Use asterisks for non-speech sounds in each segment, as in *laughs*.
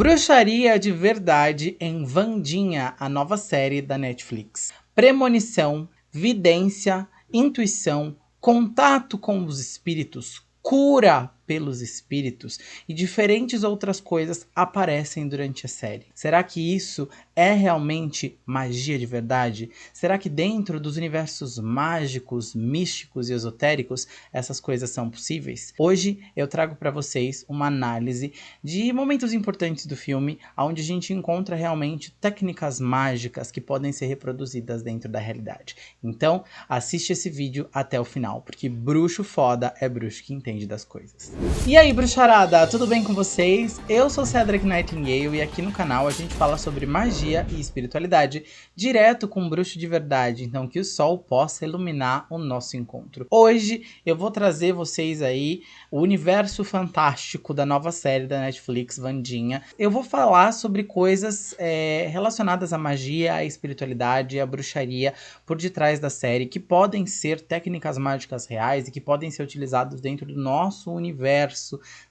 Bruxaria de verdade em Vandinha, a nova série da Netflix. Premonição, vidência, intuição, contato com os espíritos, cura pelos espíritos e diferentes outras coisas aparecem durante a série. Será que isso é realmente magia de verdade? Será que dentro dos universos mágicos, místicos e esotéricos essas coisas são possíveis? Hoje eu trago para vocês uma análise de momentos importantes do filme, onde a gente encontra realmente técnicas mágicas que podem ser reproduzidas dentro da realidade. Então assiste esse vídeo até o final, porque bruxo foda é bruxo que entende das coisas. E aí, bruxarada, tudo bem com vocês? Eu sou Cedric Nightingale e aqui no canal a gente fala sobre magia e espiritualidade direto com um bruxo de verdade, então que o sol possa iluminar o nosso encontro. Hoje eu vou trazer vocês aí o universo fantástico da nova série da Netflix, Vandinha. Eu vou falar sobre coisas é, relacionadas à magia, à espiritualidade e à bruxaria por detrás da série, que podem ser técnicas mágicas reais e que podem ser utilizados dentro do nosso universo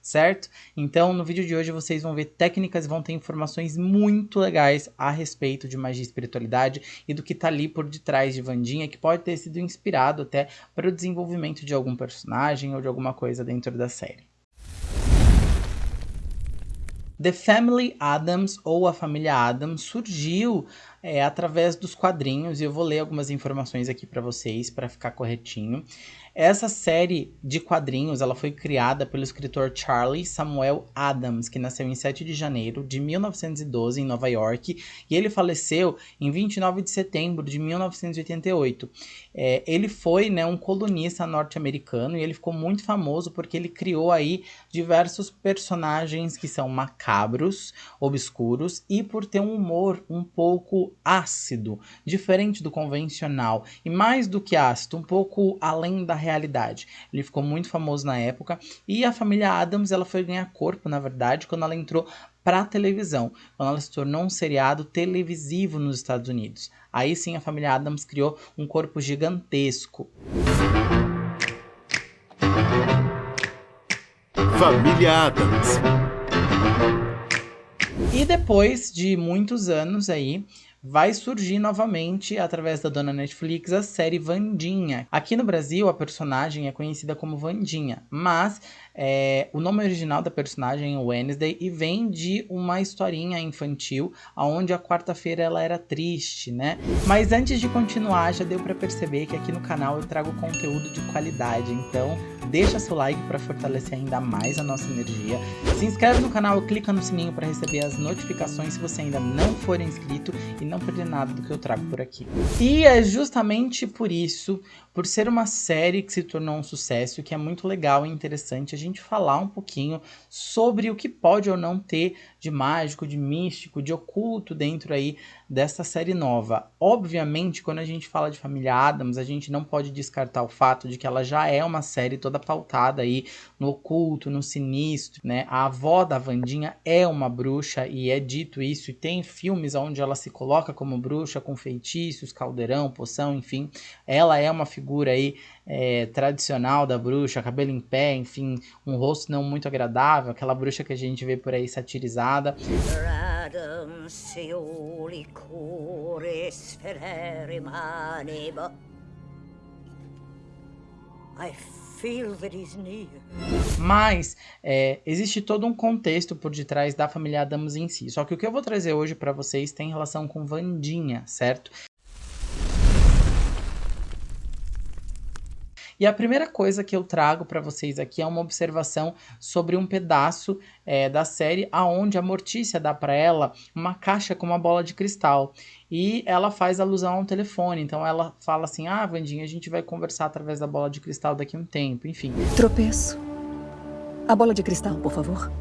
certo? Então, no vídeo de hoje vocês vão ver técnicas e vão ter informações muito legais a respeito de magia e espiritualidade e do que tá ali por detrás de Vandinha, que pode ter sido inspirado até para o desenvolvimento de algum personagem ou de alguma coisa dentro da série. The Family Adams, ou a família Adams, surgiu é, através dos quadrinhos, e eu vou ler algumas informações aqui para vocês, para ficar corretinho. Essa série de quadrinhos ela foi criada pelo escritor Charlie Samuel Adams, que nasceu em 7 de janeiro de 1912 em Nova York, e ele faleceu em 29 de setembro de 1988. É, ele foi né, um colunista norte-americano e ele ficou muito famoso porque ele criou aí diversos personagens que são macabros, obscuros e por ter um humor um pouco ácido, diferente do convencional e mais do que ácido, um pouco além da realidade. Ele ficou muito famoso na época e a família Adams ela foi ganhar corpo, na verdade, quando ela entrou para a televisão, quando ela se tornou um seriado televisivo nos Estados Unidos. Aí sim a família Adams criou um corpo gigantesco. Família Adams. E depois de muitos anos aí, vai surgir novamente, através da dona Netflix, a série Vandinha. Aqui no Brasil, a personagem é conhecida como Vandinha, mas é, o nome original da personagem é Wednesday e vem de uma historinha infantil, onde a quarta-feira ela era triste, né? Mas antes de continuar, já deu para perceber que aqui no canal eu trago conteúdo de qualidade, então deixa seu like para fortalecer ainda mais a nossa energia. Se inscreve no canal clica no sininho para receber as notificações se você ainda não for inscrito e não perder nada do que eu trago por aqui. E é justamente por isso, por ser uma série que se tornou um sucesso, que é muito legal e interessante a gente falar um pouquinho sobre o que pode ou não ter de mágico, de místico, de oculto dentro aí dessa série nova. Obviamente, quando a gente fala de Família Adams, a gente não pode descartar o fato de que ela já é uma série toda pautada aí no oculto, no sinistro, né? A avó da Vandinha é uma bruxa e é dito isso, e tem filmes onde ela se coloca como bruxa com feitiços, caldeirão, poção, enfim. Ela é uma aí é, tradicional da bruxa, cabelo em pé, enfim, um rosto não muito agradável, aquela bruxa que a gente vê por aí satirizada. Mas é, existe todo um contexto por detrás da família Adams em si. Só que o que eu vou trazer hoje para vocês tem relação com Vandinha, certo? E a primeira coisa que eu trago para vocês aqui é uma observação sobre um pedaço é, da série aonde a Mortícia dá para ela uma caixa com uma bola de cristal. E ela faz alusão a um telefone. Então ela fala assim: Ah, Vandinha, a gente vai conversar através da bola de cristal daqui a um tempo. Enfim. Tropeço. A bola de cristal, por favor.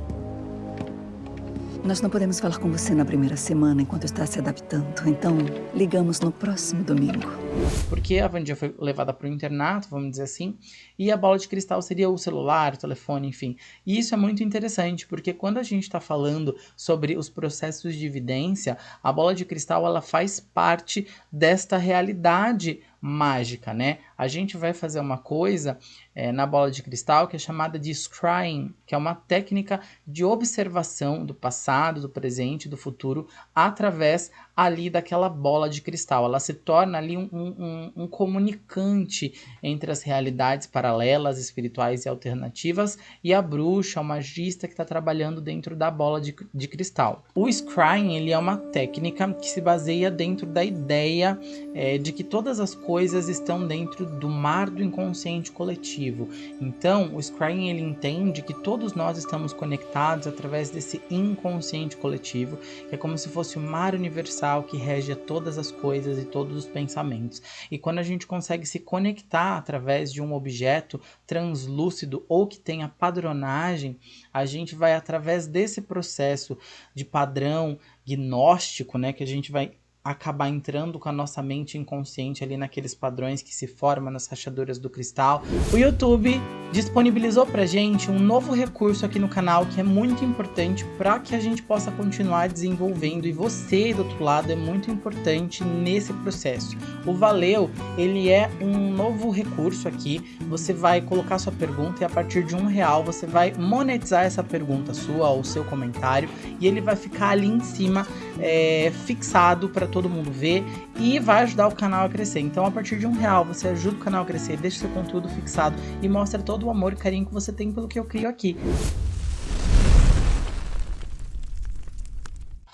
Nós não podemos falar com você na primeira semana enquanto está se adaptando, então ligamos no próximo domingo. Porque a Vandinha foi levada para o internato, vamos dizer assim, e a bola de cristal seria o celular, o telefone, enfim. E isso é muito interessante, porque quando a gente está falando sobre os processos de evidência, a bola de cristal ela faz parte desta realidade mágica, né? A gente vai fazer uma coisa é, na bola de cristal que é chamada de scrying, que é uma técnica de observação do passado, do presente, do futuro, através ali daquela bola de cristal. Ela se torna ali um, um, um comunicante entre as realidades paralelas, espirituais e alternativas e a bruxa, o magista que está trabalhando dentro da bola de, de cristal. O scrying ele é uma técnica que se baseia dentro da ideia é, de que todas as coisas estão dentro do mar do inconsciente coletivo. Então, o scrying ele entende que todos nós estamos conectados através desse inconsciente coletivo, que é como se fosse o mar universal que rege todas as coisas e todos os pensamentos. E quando a gente consegue se conectar através de um objeto translúcido ou que tenha padronagem, a gente vai através desse processo de padrão gnóstico, né, que a gente vai acabar entrando com a nossa mente inconsciente ali naqueles padrões que se formam nas rachaduras do cristal. O YouTube disponibilizou pra gente um novo recurso aqui no canal que é muito importante para que a gente possa continuar desenvolvendo e você do outro lado é muito importante nesse processo. O Valeu, ele é um novo recurso aqui, você vai colocar sua pergunta e a partir de um real você vai monetizar essa pergunta sua ou seu comentário e ele vai ficar ali em cima é, fixado para todo mundo ver e vai ajudar o canal a crescer. Então, a partir de um real, você ajuda o canal a crescer, deixa seu conteúdo fixado e mostra todo o amor e carinho que você tem pelo que eu crio aqui.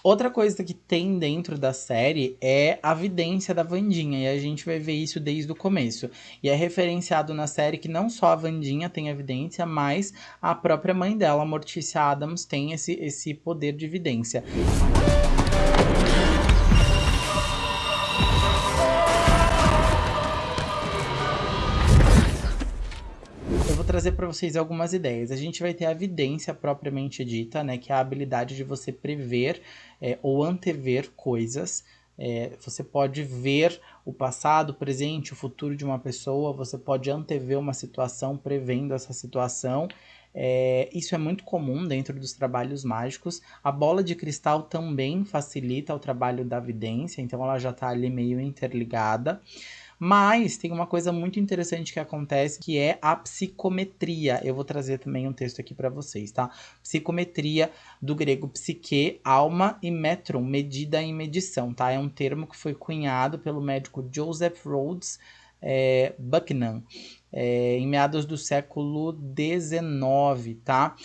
Outra coisa que tem dentro da série é a vidência da Vandinha, e a gente vai ver isso desde o começo. E é referenciado na série que não só a Vandinha tem a vidência, mas a própria mãe dela, Morticia Adams, tem esse, esse poder de vidência. Trazer para vocês algumas ideias. A gente vai ter a evidência propriamente dita, né, que é a habilidade de você prever é, ou antever coisas. É, você pode ver o passado, o presente, o futuro de uma pessoa, você pode antever uma situação prevendo essa situação. É, isso é muito comum dentro dos trabalhos mágicos. A bola de cristal também facilita o trabalho da vidência, então ela já está ali meio interligada. Mas tem uma coisa muito interessante que acontece, que é a psicometria. Eu vou trazer também um texto aqui para vocês, tá? Psicometria do grego psique, alma e metron, medida e medição, tá? É um termo que foi cunhado pelo médico Joseph Rhodes é, Bucknam, é, em meados do século XIX, tá?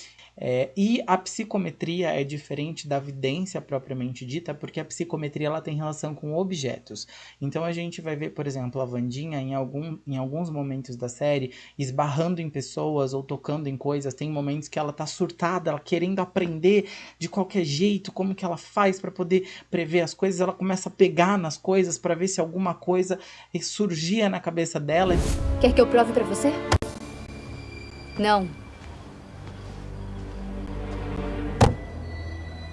É, e a psicometria é diferente da vidência propriamente dita, porque a psicometria ela tem relação com objetos. Então a gente vai ver, por exemplo, a Vandinha em, algum, em alguns momentos da série esbarrando em pessoas ou tocando em coisas. Tem momentos que ela tá surtada, ela querendo aprender de qualquer jeito como que ela faz para poder prever as coisas. Ela começa a pegar nas coisas para ver se alguma coisa surgia na cabeça dela. Quer que eu prove para você? Não.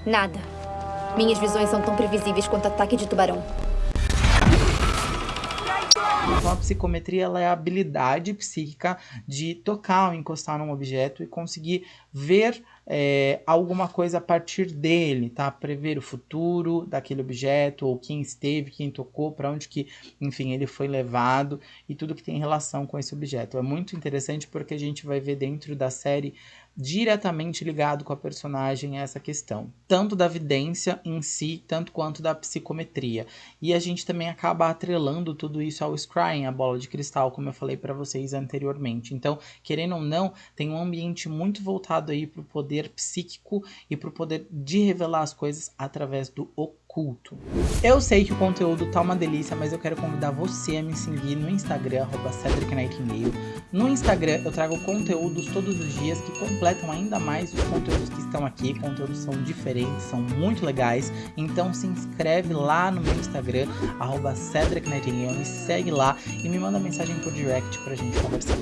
Nada. Minhas visões são tão previsíveis quanto ataque de tubarão. Então a psicometria ela é a habilidade psíquica de tocar ou encostar num objeto e conseguir ver é, alguma coisa a partir dele, tá? Prever o futuro daquele objeto, ou quem esteve, quem tocou, para onde que, enfim, ele foi levado e tudo que tem relação com esse objeto. É muito interessante porque a gente vai ver dentro da série diretamente ligado com a personagem essa questão, tanto da vidência em si, tanto quanto da psicometria. E a gente também acaba atrelando tudo isso ao scrying, a bola de cristal, como eu falei para vocês anteriormente. Então, querendo ou não, tem um ambiente muito voltado aí para o poder psíquico e para o poder de revelar as coisas através do oculto culto. Eu sei que o conteúdo tá uma delícia, mas eu quero convidar você a me seguir no Instagram, arroba No Instagram eu trago conteúdos todos os dias que completam ainda mais os conteúdos que estão aqui. Conteúdos são diferentes, são muito legais. Então se inscreve lá no meu Instagram, arroba me segue lá e me manda mensagem por direct pra gente conversar.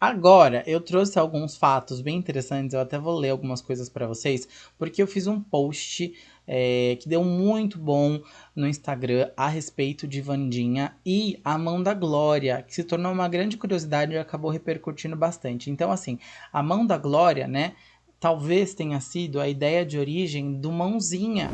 Agora, eu trouxe alguns fatos bem interessantes, eu até vou ler algumas coisas para vocês, porque eu fiz um post é, que deu muito bom no Instagram a respeito de Vandinha e a Mão da Glória, que se tornou uma grande curiosidade e acabou repercutindo bastante. Então, assim, a Mão da Glória, né, talvez tenha sido a ideia de origem do Mãozinha.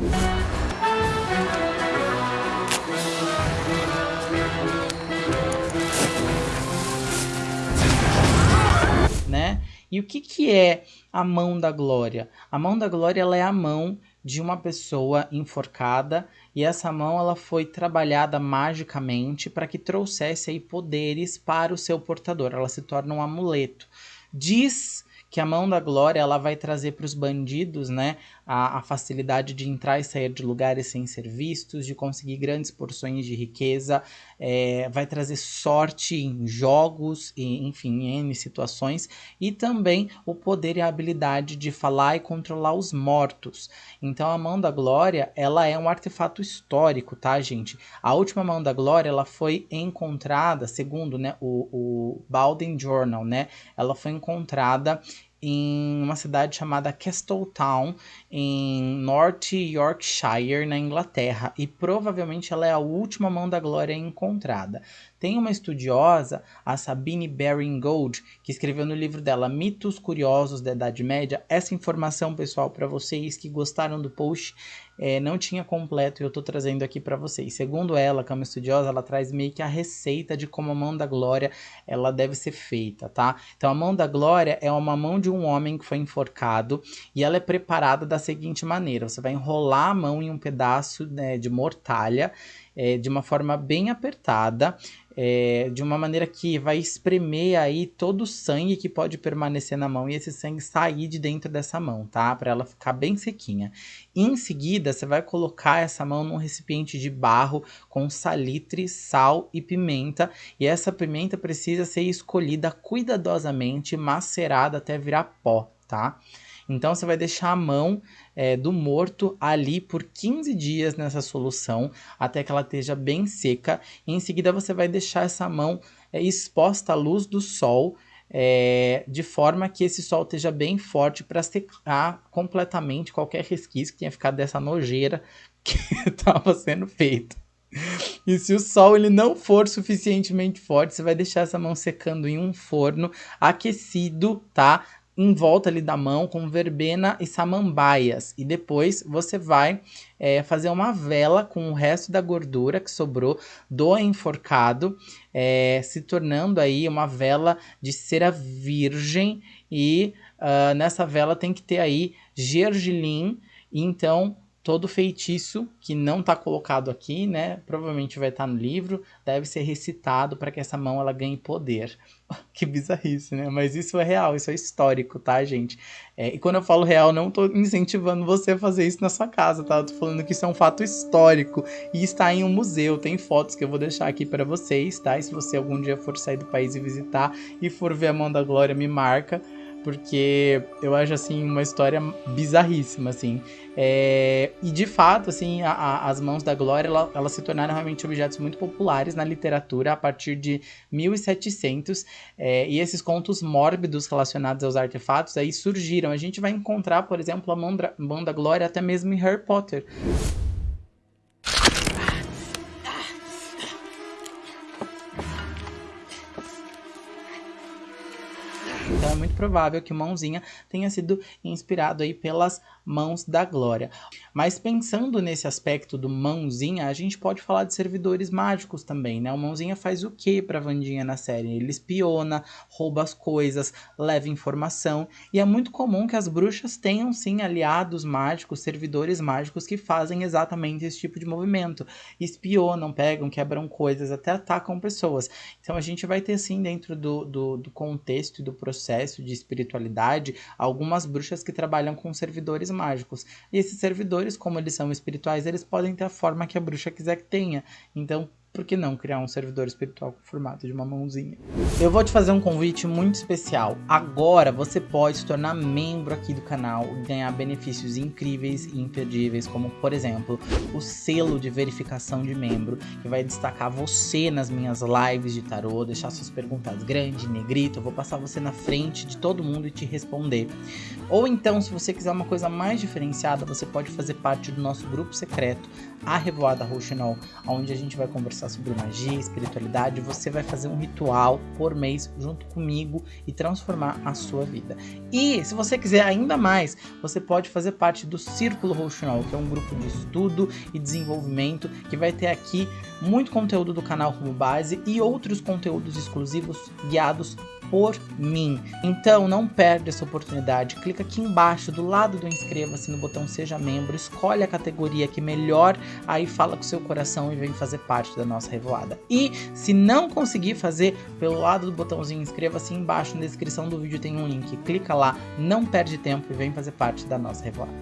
E o que, que é a mão da glória? A mão da glória ela é a mão de uma pessoa enforcada e essa mão ela foi trabalhada magicamente para que trouxesse aí poderes para o seu portador. Ela se torna um amuleto. Diz que a mão da glória ela vai trazer para os bandidos, né, a, a, facilidade de entrar e sair de lugares sem ser vistos, de conseguir grandes porções de riqueza, é, vai trazer sorte em jogos, e, enfim, em N situações, e também o poder e a habilidade de falar e controlar os mortos. Então a mão da glória, ela é um artefato histórico, tá, gente? A última mão da glória, ela foi encontrada, segundo né, o, o Bowden Journal, né, ela foi encontrada em uma cidade chamada Castletown, em North Yorkshire, na Inglaterra, e provavelmente ela é a última mão da glória encontrada. Tem uma estudiosa, a Sabine Baring Gold, que escreveu no livro dela Mitos Curiosos da Idade Média. Essa informação, pessoal, para vocês que gostaram do post, é, não tinha completo e eu estou trazendo aqui para vocês. Segundo ela, que é uma estudiosa, ela traz meio que a receita de como a mão da glória ela deve ser feita, tá? Então, a mão da glória é uma mão de um homem que foi enforcado e ela é preparada da seguinte maneira: você vai enrolar a mão em um pedaço né, de mortalha é, de uma forma bem apertada é, de uma maneira que vai espremer aí todo o sangue que pode permanecer na mão e esse sangue sair de dentro dessa mão, tá? Para ela ficar bem sequinha. Em seguida, você vai colocar essa mão num recipiente de barro com salitre, sal e pimenta, e essa pimenta precisa ser escolhida cuidadosamente, macerada até virar pó, tá? Então você vai deixar a mão é, do morto ali por 15 dias nessa solução, até que ela esteja bem seca. E em seguida você vai deixar essa mão é, exposta à luz do sol, é, de forma que esse sol esteja bem forte para secar completamente qualquer resquício que tenha ficado dessa nojeira *laughs* que estava sendo feita. E se o sol ele não for suficientemente forte, você vai deixar essa mão secando em um forno aquecido, tá? Em volta ali da mão com verbena e samambaias. E depois você vai é, fazer uma vela com o resto da gordura que sobrou do enforcado, é, se tornando aí uma vela de cera virgem. E uh, nessa vela tem que ter aí gergelim. Então todo feitiço que não está colocado aqui, né, provavelmente vai estar tá no livro, deve ser recitado para que essa mão ela ganhe poder. *laughs* que bizarrice, né? Mas isso é real, isso é histórico, tá, gente? É, e quando eu falo real, não estou incentivando você a fazer isso na sua casa, tá? Eu tô falando que isso é um fato histórico e está em um museu, tem fotos que eu vou deixar aqui para vocês, tá? E se você algum dia for sair do país e visitar e for ver a mão da glória, me marca porque eu acho assim uma história bizarríssima assim. É, e de fato assim a, a, as mãos da Glória ela, elas se tornaram realmente objetos muito populares na literatura a partir de 1700 é, e esses contos mórbidos relacionados aos artefatos aí surgiram. A gente vai encontrar por exemplo a mão, mão da Glória até mesmo em Harry Potter provável que Mãozinha tenha sido inspirado aí pelas mãos da glória. Mas pensando nesse aspecto do Mãozinha, a gente pode falar de servidores mágicos também, né? O Mãozinha faz o que pra Vandinha na série? Ele espiona, rouba as coisas, leva informação, e é muito comum que as bruxas tenham sim aliados mágicos, servidores mágicos que fazem exatamente esse tipo de movimento. Espionam, pegam, quebram coisas, até atacam pessoas. Então a gente vai ter sim dentro do, do, do contexto e do processo de espiritualidade algumas bruxas que trabalham com servidores mágicos. E esses servidores, como eles são espirituais, eles podem ter a forma que a bruxa quiser que tenha. Então, por que não criar um servidor espiritual com formato de uma mãozinha? Eu vou te fazer um convite muito especial. Agora você pode se tornar membro aqui do canal e ganhar benefícios incríveis e imperdíveis, como por exemplo, o selo de verificação de membro, que vai destacar você nas minhas lives de tarô, deixar suas perguntas grande, negrito, eu vou passar você na frente de todo mundo e te responder. Ou então, se você quiser uma coisa mais diferenciada, você pode fazer parte do nosso grupo secreto, a Revoada Rouxinol, onde a gente vai conversar conversar sobre magia, espiritualidade, você vai fazer um ritual por mês junto comigo e transformar a sua vida. E se você quiser ainda mais, você pode fazer parte do Círculo Rouxinol, que é um grupo de estudo e desenvolvimento que vai ter aqui muito conteúdo do canal como base e outros conteúdos exclusivos guiados por mim. Então não perde essa oportunidade, clica aqui embaixo do lado do inscreva-se no botão seja membro, escolhe a categoria que melhor aí fala com seu coração e vem fazer parte da nossa revoada. E se não conseguir fazer pelo lado do botãozinho inscreva-se embaixo na descrição do vídeo tem um link, clica lá, não perde tempo e vem fazer parte da nossa revoada.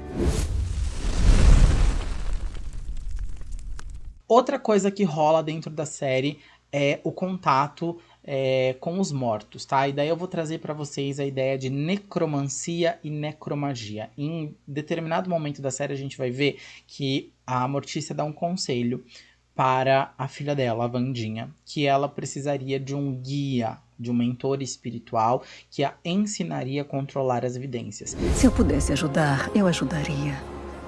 Outra coisa que rola dentro da série é o contato é, com os mortos, tá? E daí eu vou trazer para vocês a ideia de necromancia e necromagia. Em determinado momento da série a gente vai ver que a Mortícia dá um conselho para a filha dela, a Vandinha, que ela precisaria de um guia, de um mentor espiritual que a ensinaria a controlar as evidências. Se eu pudesse ajudar, eu ajudaria.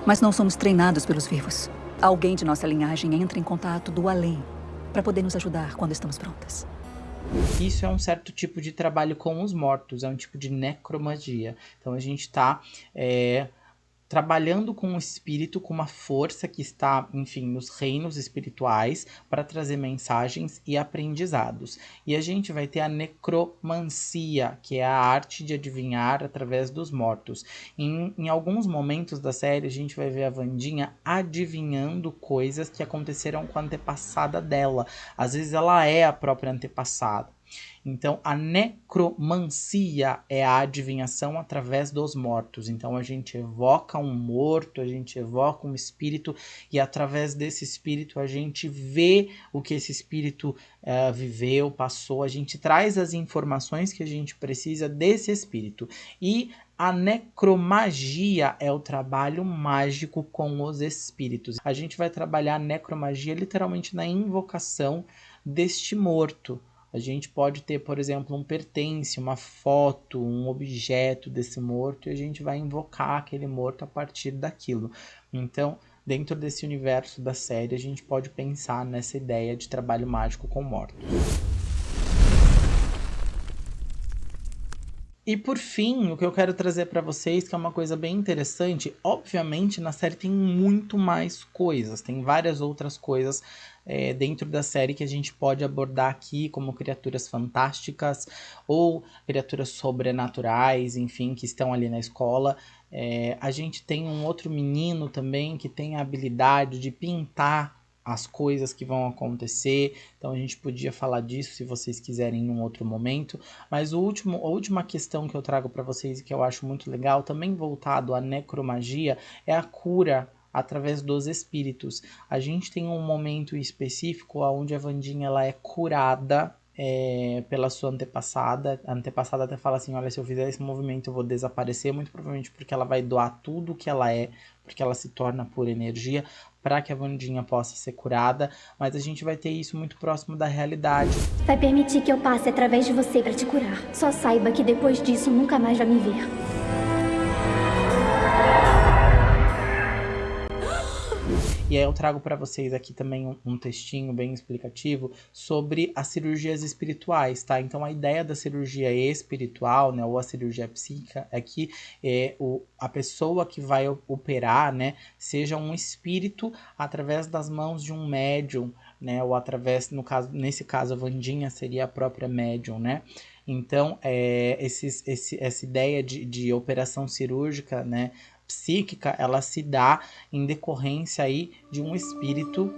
Mas não somos treinados pelos vivos. Alguém de nossa linhagem entra em contato do além para poder nos ajudar quando estamos prontas. Isso é um certo tipo de trabalho com os mortos, é um tipo de necromagia. Então a gente está é, trabalhando com o espírito, com uma força que está, enfim, nos reinos espirituais para trazer mensagens e aprendizados. E a gente vai ter a necromancia, que é a arte de adivinhar através dos mortos. Em, em alguns momentos da série, a gente vai ver a Vandinha adivinhando coisas que aconteceram com a antepassada dela. Às vezes ela é a própria antepassada. Então, a necromancia é a adivinhação através dos mortos. Então, a gente evoca um morto, a gente evoca um espírito, e através desse espírito a gente vê o que esse espírito uh, viveu, passou, a gente traz as informações que a gente precisa desse espírito. E a necromagia é o trabalho mágico com os espíritos. A gente vai trabalhar a necromagia literalmente na invocação deste morto a gente pode ter, por exemplo, um pertence, uma foto, um objeto desse morto e a gente vai invocar aquele morto a partir daquilo. Então, dentro desse universo da série, a gente pode pensar nessa ideia de trabalho mágico com mortos. E por fim, o que eu quero trazer para vocês, que é uma coisa bem interessante, obviamente na série tem muito mais coisas, tem várias outras coisas é, dentro da série que a gente pode abordar aqui, como criaturas fantásticas ou criaturas sobrenaturais, enfim, que estão ali na escola. É, a gente tem um outro menino também que tem a habilidade de pintar as coisas que vão acontecer. Então a gente podia falar disso se vocês quiserem em um outro momento. Mas o último, a última questão que eu trago para vocês e que eu acho muito legal, também voltado à necromagia, é a cura através dos espíritos. A gente tem um momento específico onde a Vandinha ela é curada é, pela sua antepassada. A antepassada até fala assim: olha, se eu fizer esse movimento eu vou desaparecer, muito provavelmente porque ela vai doar tudo que ela é, porque ela se torna pura energia, para que a Vandinha possa ser curada. Mas a gente vai ter isso muito próximo da realidade. Vai permitir que eu passe através de você para te curar. Só saiba que depois disso nunca mais vai me ver. E aí eu trago para vocês aqui também um, um, textinho bem explicativo sobre as cirurgias espirituais, tá? Então a ideia da cirurgia espiritual, né, ou a cirurgia psíquica é que é, o, a pessoa que vai operar, né, seja um espírito através das mãos de um médium, né, ou através, no caso, nesse caso a Vandinha seria a própria médium, né? Então, é, esses, esse, essa ideia de, de operação cirúrgica, né, psíquica, ela se dá em decorrência aí de um espírito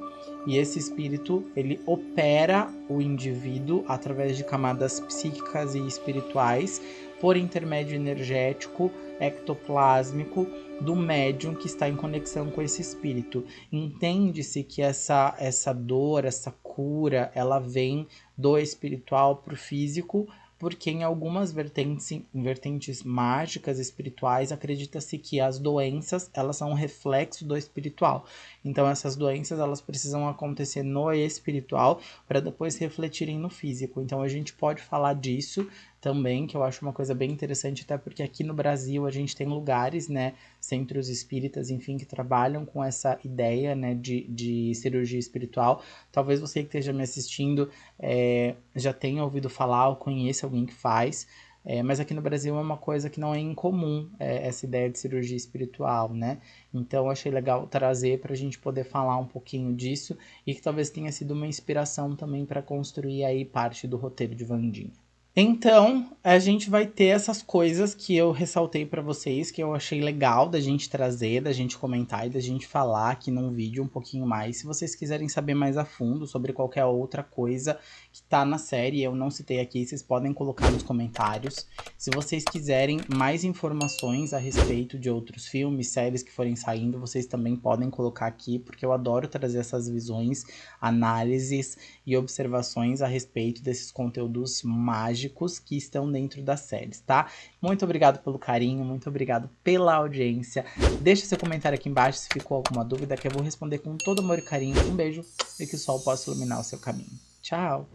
e esse espírito ele opera o indivíduo através de camadas psíquicas e espirituais por intermédio energético ectoplásmico do médium que está em conexão com esse espírito. Entende-se que essa essa dor, essa cura, ela vem do espiritual para o físico porque em algumas vertentes, vertentes mágicas espirituais acredita-se que as doenças elas são um reflexo do espiritual. Então essas doenças elas precisam acontecer no espiritual para depois refletirem no físico. Então a gente pode falar disso também, que eu acho uma coisa bem interessante, até porque aqui no Brasil a gente tem lugares, né, centros espíritas, enfim, que trabalham com essa ideia, né, de, de cirurgia espiritual. Talvez você que esteja me assistindo é, já tenha ouvido falar ou conheça alguém que faz. É, mas aqui no Brasil é uma coisa que não é incomum, é, essa ideia de cirurgia espiritual, né? Então achei legal trazer para a gente poder falar um pouquinho disso e que talvez tenha sido uma inspiração também para construir aí parte do roteiro de Vandinha. Então, a gente vai ter essas coisas que eu ressaltei para vocês, que eu achei legal da gente trazer, da gente comentar e da gente falar aqui num vídeo um pouquinho mais. Se vocês quiserem saber mais a fundo sobre qualquer outra coisa que tá na série, eu não citei aqui, vocês podem colocar nos comentários. Se vocês quiserem mais informações a respeito de outros filmes, séries que forem saindo, vocês também podem colocar aqui, porque eu adoro trazer essas visões, análises e observações a respeito desses conteúdos mágicos mágicos que estão dentro das séries, tá? Muito obrigado pelo carinho, muito obrigado pela audiência. Deixa seu comentário aqui embaixo se ficou alguma dúvida que eu vou responder com todo amor e carinho. Um beijo e que o sol possa iluminar o seu caminho. Tchau!